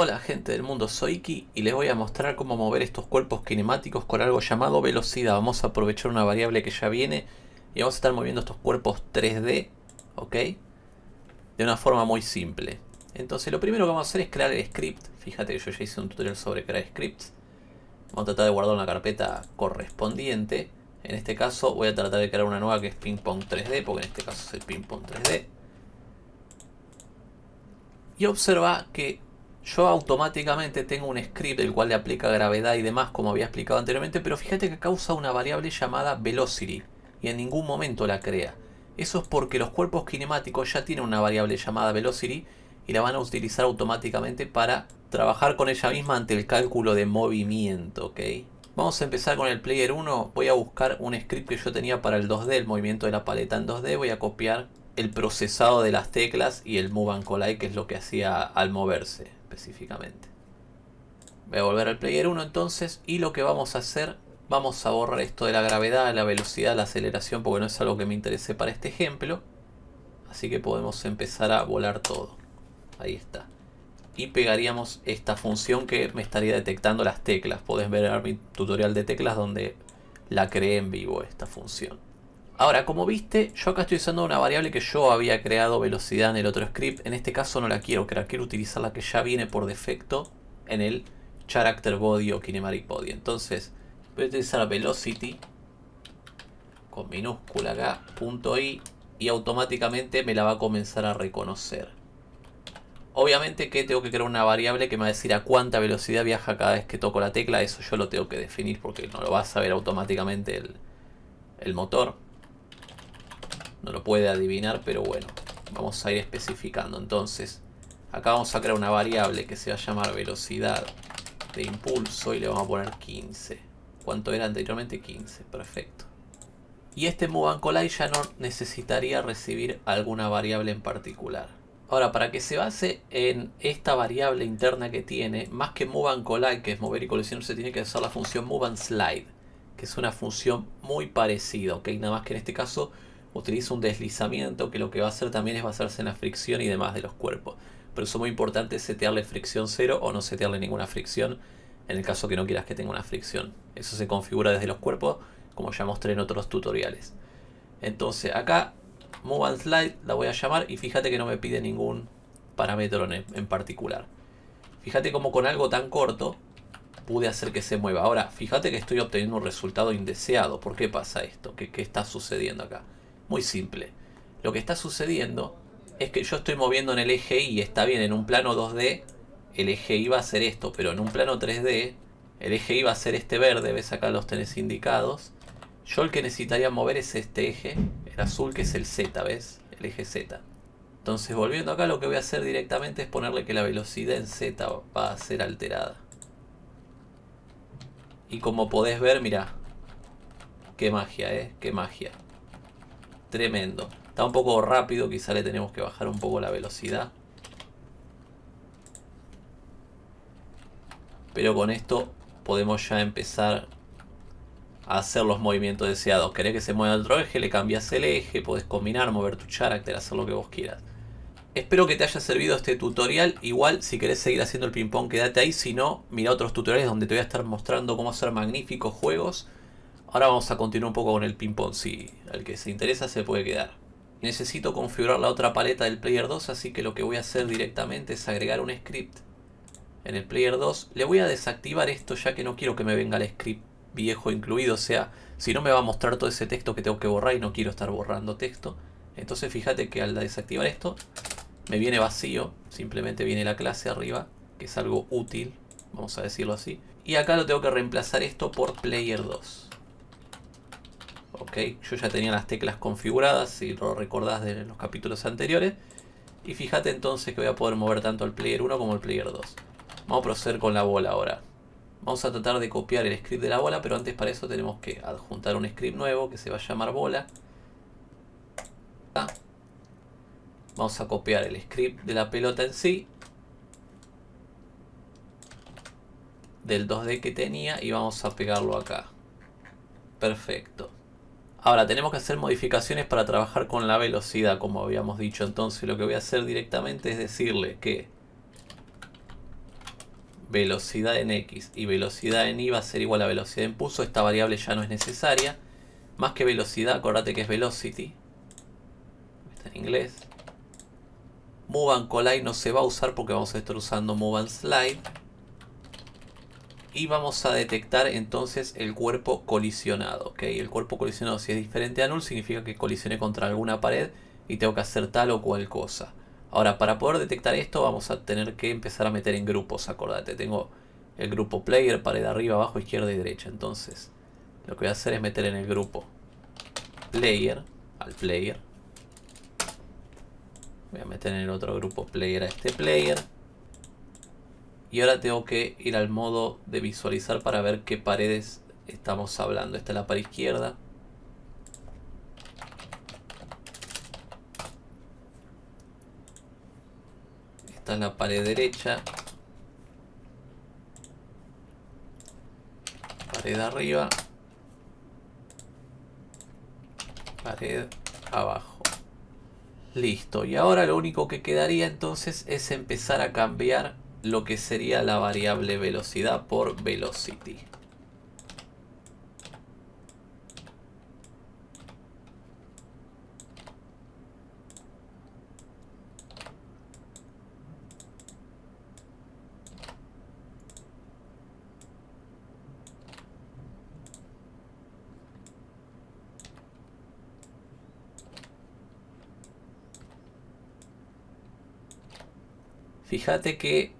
Hola gente del mundo, soy Iki y les voy a mostrar cómo mover estos cuerpos cinemáticos con algo llamado velocidad. Vamos a aprovechar una variable que ya viene y vamos a estar moviendo estos cuerpos 3D, ¿ok? De una forma muy simple. Entonces lo primero que vamos a hacer es crear el script. Fíjate que yo ya hice un tutorial sobre crear scripts. Vamos a tratar de guardar una carpeta correspondiente. En este caso voy a tratar de crear una nueva que es ping pong 3D, porque en este caso es el ping pong 3D. Y observa que yo automáticamente tengo un script el cual le aplica gravedad y demás como había explicado anteriormente, pero fíjate que causa una variable llamada velocity y en ningún momento la crea. Eso es porque los cuerpos cinemáticos ya tienen una variable llamada velocity y la van a utilizar automáticamente para trabajar con ella misma ante el cálculo de movimiento, ¿ok? Vamos a empezar con el player 1, voy a buscar un script que yo tenía para el 2D, el movimiento de la paleta en 2D, voy a copiar el procesado de las teclas y el move and collide que es lo que hacía al moverse específicamente. Voy a volver al player 1 entonces y lo que vamos a hacer, vamos a borrar esto de la gravedad, la velocidad, la aceleración porque no es algo que me interese para este ejemplo. Así que podemos empezar a volar todo. Ahí está. Y pegaríamos esta función que me estaría detectando las teclas. Podés ver mi tutorial de teclas donde la creé en vivo esta función. Ahora, como viste, yo acá estoy usando una variable que yo había creado velocidad en el otro script. En este caso no la quiero crear, quiero utilizar la que ya viene por defecto en el character body o kinematic body. Entonces, voy a utilizar velocity con minúscula acá, punto i, y automáticamente me la va a comenzar a reconocer. Obviamente que tengo que crear una variable que me va a decir a cuánta velocidad viaja cada vez que toco la tecla. Eso yo lo tengo que definir porque no lo va a saber automáticamente el, el motor. No lo puede adivinar, pero bueno, vamos a ir especificando. Entonces, acá vamos a crear una variable que se va a llamar velocidad de impulso y le vamos a poner 15. ¿Cuánto era anteriormente? 15, perfecto. Y este move and collide ya no necesitaría recibir alguna variable en particular. Ahora, para que se base en esta variable interna que tiene, más que move and collide, que es mover y colisionar, se tiene que usar la función move and slide, que es una función muy parecida, ok, nada más que en este caso utiliza un deslizamiento que lo que va a hacer también es basarse en la fricción y demás de los cuerpos. Pero eso es muy importante setearle fricción cero o no setearle ninguna fricción en el caso que no quieras que tenga una fricción. Eso se configura desde los cuerpos como ya mostré en otros tutoriales. Entonces acá Move and Slide la voy a llamar y fíjate que no me pide ningún parámetro en, en particular. Fíjate como con algo tan corto pude hacer que se mueva. Ahora, fíjate que estoy obteniendo un resultado indeseado. ¿Por qué pasa esto? ¿Qué, qué está sucediendo acá? Muy simple. Lo que está sucediendo es que yo estoy moviendo en el eje Y, está bien, en un plano 2D el eje Y va a ser esto, pero en un plano 3D el eje Y va a ser este verde, ves acá los tenés indicados. Yo el que necesitaría mover es este eje, el azul que es el Z, ¿ves? El eje Z. Entonces volviendo acá lo que voy a hacer directamente es ponerle que la velocidad en Z va a ser alterada. Y como podés ver, mira, qué magia, ¿eh? Qué magia. Tremendo. Está un poco rápido, quizá le tenemos que bajar un poco la velocidad. Pero con esto podemos ya empezar a hacer los movimientos deseados. Querés que se mueva otro eje, le cambias el eje, podés combinar, mover tu character, hacer lo que vos quieras. Espero que te haya servido este tutorial. Igual, si querés seguir haciendo el ping pong, quédate ahí. Si no, mira otros tutoriales donde te voy a estar mostrando cómo hacer magníficos juegos. Ahora vamos a continuar un poco con el ping pong. Si al que se interesa se puede quedar. Necesito configurar la otra paleta del Player 2, así que lo que voy a hacer directamente es agregar un script en el Player 2. Le voy a desactivar esto ya que no quiero que me venga el script viejo incluido. O sea, si no me va a mostrar todo ese texto que tengo que borrar y no quiero estar borrando texto. Entonces fíjate que al desactivar esto, me viene vacío. Simplemente viene la clase arriba, que es algo útil, vamos a decirlo así. Y acá lo tengo que reemplazar esto por Player 2. Ok, yo ya tenía las teclas configuradas, si lo recordás de los capítulos anteriores. Y fíjate entonces que voy a poder mover tanto el Player 1 como el Player 2. Vamos a proceder con la bola ahora. Vamos a tratar de copiar el script de la bola, pero antes para eso tenemos que adjuntar un script nuevo que se va a llamar bola. Vamos a copiar el script de la pelota en sí. Del 2D que tenía y vamos a pegarlo acá. Perfecto. Ahora tenemos que hacer modificaciones para trabajar con la velocidad, como habíamos dicho. Entonces lo que voy a hacer directamente es decirle que velocidad en X y velocidad en Y va a ser igual a velocidad en pulso, esta variable ya no es necesaria. Más que velocidad, acordate que es velocity. Está en inglés. Move and collide no se va a usar porque vamos a estar usando move and slide. Y vamos a detectar entonces el cuerpo colisionado. El cuerpo colisionado si es diferente a null significa que colisioné contra alguna pared y tengo que hacer tal o cual cosa. Ahora, para poder detectar esto vamos a tener que empezar a meter en grupos, acordate. Tengo el grupo player, pared arriba, abajo, izquierda y derecha. Entonces, lo que voy a hacer es meter en el grupo player, al player. Voy a meter en el otro grupo player a este player. Y ahora tengo que ir al modo de visualizar para ver qué paredes estamos hablando. Esta es la pared izquierda. Esta es la pared derecha. Pared arriba. Pared abajo. Listo. Y ahora lo único que quedaría entonces es empezar a cambiar lo que sería la variable velocidad por velocity. Fíjate que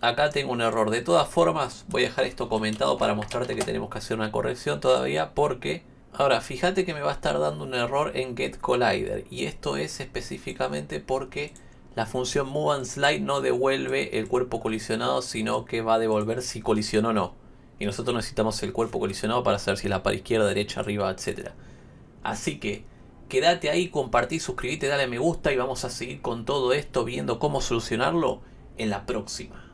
acá tengo un error. De todas formas, voy a dejar esto comentado para mostrarte que tenemos que hacer una corrección todavía porque... Ahora, fíjate que me va a estar dando un error en getCollider y esto es específicamente porque la función moveAndSlide no devuelve el cuerpo colisionado, sino que va a devolver si colisionó o no. Y nosotros necesitamos el cuerpo colisionado para saber si es la para izquierda, derecha, arriba, etc. Así que quédate ahí, compartí, suscríbete, dale me gusta y vamos a seguir con todo esto viendo cómo solucionarlo en la próxima.